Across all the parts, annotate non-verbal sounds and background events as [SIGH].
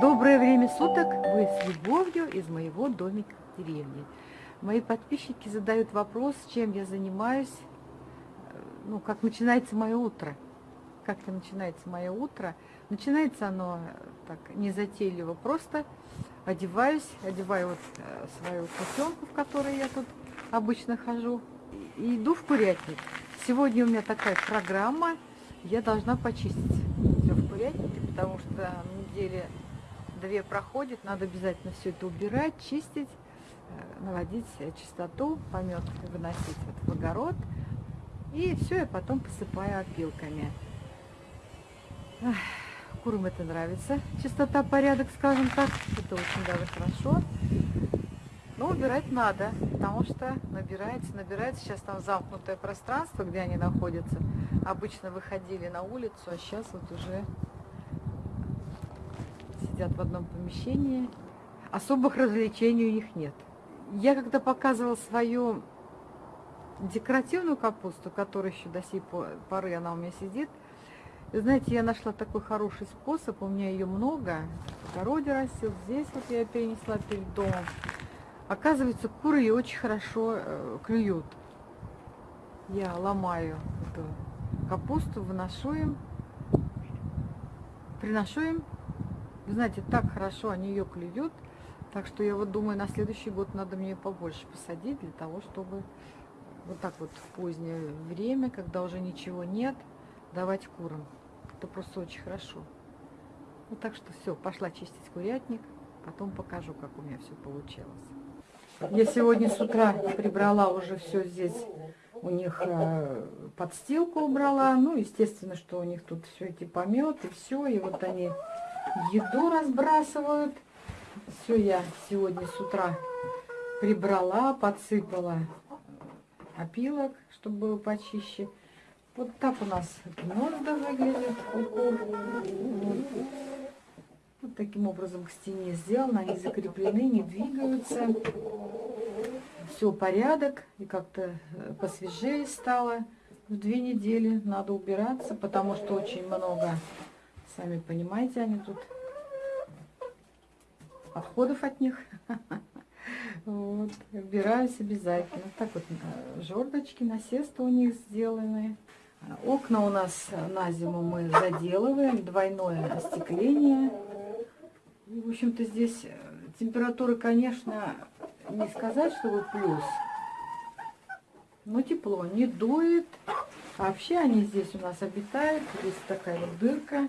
Доброе время суток! Вы с любовью из моего домика в деревне. Мои подписчики задают вопрос, чем я занимаюсь, ну, как начинается мое утро. Как начинается мое утро. Начинается оно так незатейливо, просто одеваюсь, одеваю вот э, свою кутенку, в которой я тут обычно хожу, и иду в курятник. Сегодня у меня такая программа, я должна почистить все в курятнике, потому что неделя две проходит, надо обязательно все это убирать, чистить, э, наводить чистоту, помет выносить вот в огород. И все я потом посыпаю опилками. Курам это нравится. Чистота, порядок, скажем так. Это очень даже хорошо. Но убирать надо, потому что набирается, набирается. Сейчас там замкнутое пространство, где они находятся. Обычно выходили на улицу, а сейчас вот уже сидят в одном помещении. Особых развлечений у них нет. Я когда показывала свою декоративную капусту, которая еще до сей поры она у меня сидит, знаете, я нашла такой хороший способ, у меня ее много, в огороде растет, здесь вот я перенесла перед домом. Оказывается, куры ее очень хорошо э, клюют. Я ломаю эту капусту, выношу им, приношу им вы знаете, так хорошо они ее клюют. Так что я вот думаю, на следующий год надо мне побольше посадить, для того, чтобы вот так вот в позднее время, когда уже ничего нет, давать курам. Это просто очень хорошо. Ну так что все, пошла чистить курятник, потом покажу, как у меня все получилось. Я сегодня с утра прибрала уже все здесь, у них э, подстилку убрала, ну, естественно, что у них тут все эти пометы, все, и вот они еду разбрасывают. Все я сегодня с утра прибрала, подсыпала опилок, чтобы было почище. Вот так у нас гнезда кур. Вот. вот таким образом к стене сделано. Они закреплены, не двигаются. Все порядок. И как-то э, посвежее стало. В две недели надо убираться, потому что очень много Сами понимаете, они тут отходов от них. [LAUGHS] Вот, убираюсь обязательно. Так вот, э, жердочки, насесты у них сделаны. Окна у нас на зиму мы заделываем, двойное остекление. И, в общем-то, здесь э, температура, конечно, не сказать, что вы плюс, но тепло, не дует. Вообще они здесь у нас обитают. Здесь такая вот дырка.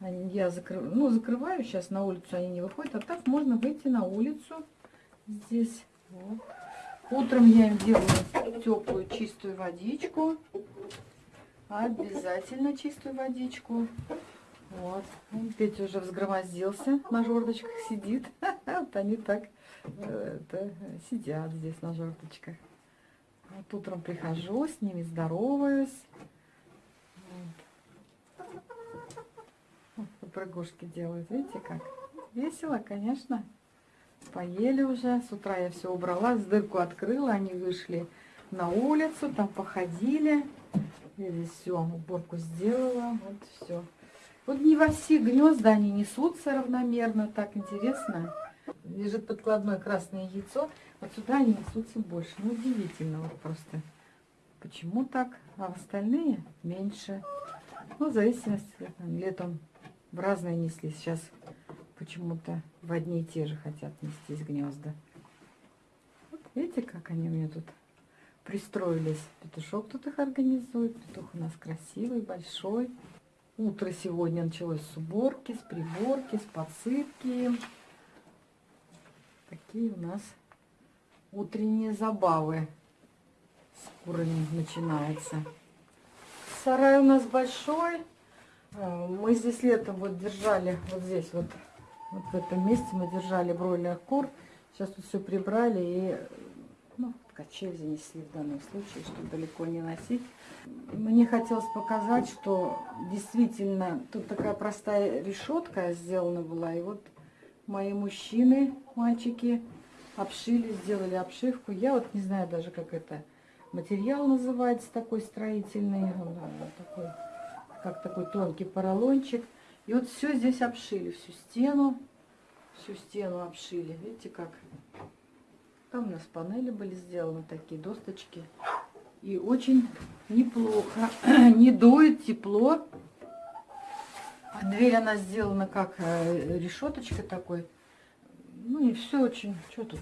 Я закрыв... ну, закрываю, сейчас на улицу они не выходят, а так можно выйти на улицу здесь. Вот. Утром я им делаю теплую чистую водичку. Обязательно чистую водичку. Вот. Петя уже взгромоздился, на жердочках сидит. [LAUGHS] Вот они так э, это, сидят здесь на жердочках. Вот утром прихожу, с ними здороваюсь. Прыгушки делают. Видите как? Весело, конечно. Поели уже. С утра я все убрала, с дырку открыла. Они вышли на улицу, там походили. Я здесь все, уборку сделала. Вот все. Вот не во все гнезда они несутся равномерно. Так интересно. Лежит подкладное красное яйцо. Вот сюда они несутся больше. Ну, удивительно вот просто. Почему так? А остальные меньше. Ну, в зависимости, летом в разные несли. Сейчас почему-то в одни и те же хотят нестись гнезда. Вот видите, как они у меня тут пристроились. Петушок тут их организует. Петух у нас красивый, большой. Утро сегодня началось с уборки, с приборки, с подсыпки. Такие у нас утренние забавы с курами начинаются. Сарай у нас большой. А, мы здесь летом вот держали, вот здесь вот, вот в этом месте мы держали бройлерных кур. Сейчас тут все прибрали и ну, качель занесли в данном случае, чтобы далеко не носить. Мне хотелось показать, что действительно тут такая простая решетка сделана была. И вот мои мужчины, мальчики, обшили, сделали обшивку. Я вот не знаю даже, как это материал называется, такой строительный. Он, такой как такой тонкий поролончик. И вот все здесь обшили, всю стену. всю стену обшили. Видите как? Там у нас панели были сделаны, такие досточки. И очень неплохо. [CLEARS THROAT] Не дует, тепло. А дверь она сделана как э, решеточка такой. Ну и все очень... Что тут?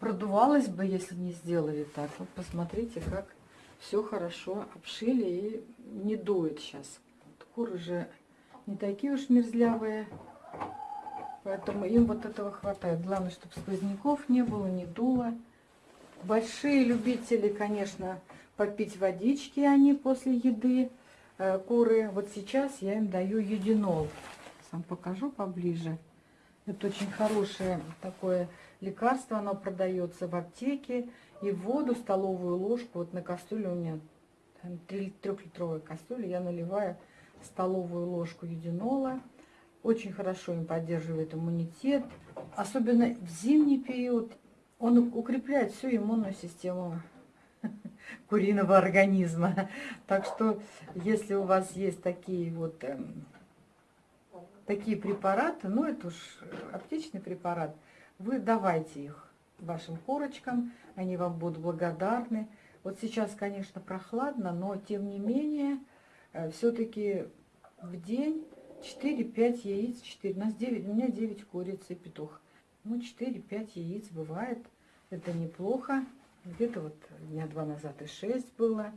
Продувалось бы, если не сделали так. Вот посмотрите, как все хорошо обшили и не дует сейчас. Куры же не такие уж мерзлявые. Поэтому им вот этого хватает. Главное, чтобы сквозняков не было, не дуло. Большие любители, конечно, попить водички они после еды. Э, куры. Вот сейчас я им даю юдинол. Сам покажу поближе. Это очень хорошее такое лекарство. Оно продается в аптеке. И воду, столовую ложку, вот на кастрюле у меня трехлитровая кастрюля, я наливаю столовую ложку юдинола. Очень хорошо им поддерживает иммунитет. Особенно в зимний период он укрепляет всю иммунную систему [LAUGHS] куриного организма. Так что, если у вас есть такие вот эм, такие препараты, ну это уж аптечный препарат, вы давайте их вашим курочкам, они вам будут благодарны. Вот сейчас, конечно, прохладно, но тем не менее, э, все-таки в день 4-5 яиц, 4, у нас 9, у меня 9 куриц и петух. Ну, 4-5 яиц бывает, это неплохо. Где-то вот дня два назад и 6 было.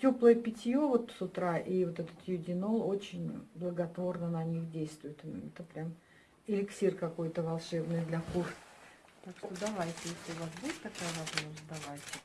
Теплое питье вот с утра и вот этот юдинол очень благотворно на них действует. Это прям эликсир какой-то волшебный для кур. Так что давайте, если у вас будет такая возможность, давайте.